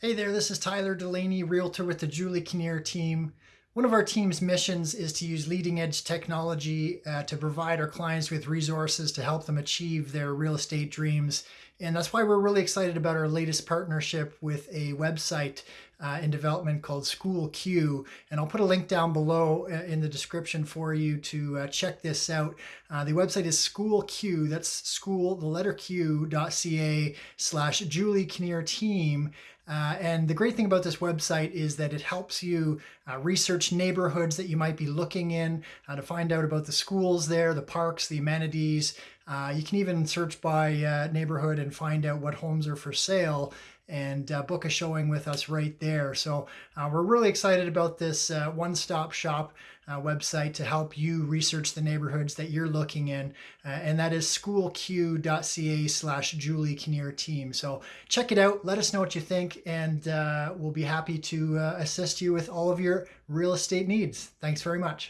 Hey there, this is Tyler Delaney, Realtor with the Julie Kinnear team. One of our team's missions is to use leading edge technology uh, to provide our clients with resources to help them achieve their real estate dreams. And that's why we're really excited about our latest partnership with a website uh, in development called School Q. And I'll put a link down below uh, in the description for you to uh, check this out. Uh, the website is School Q, that's school, the letter Q.ca slash Julie Kinnear team. Uh, and the great thing about this website is that it helps you uh, research neighborhoods that you might be looking in uh, to find out about the schools there, the parks, the amenities. Uh, you can even search by uh, neighborhood and find out what homes are for sale and uh, book a showing with us right there. So uh, we're really excited about this uh, one-stop shop uh, website to help you research the neighborhoods that you're looking in, uh, and that is schoolq.ca slash Julie Kinnear team. So check it out. Let us know what you think, and uh, we'll be happy to assist you with all of your real estate needs. Thanks very much.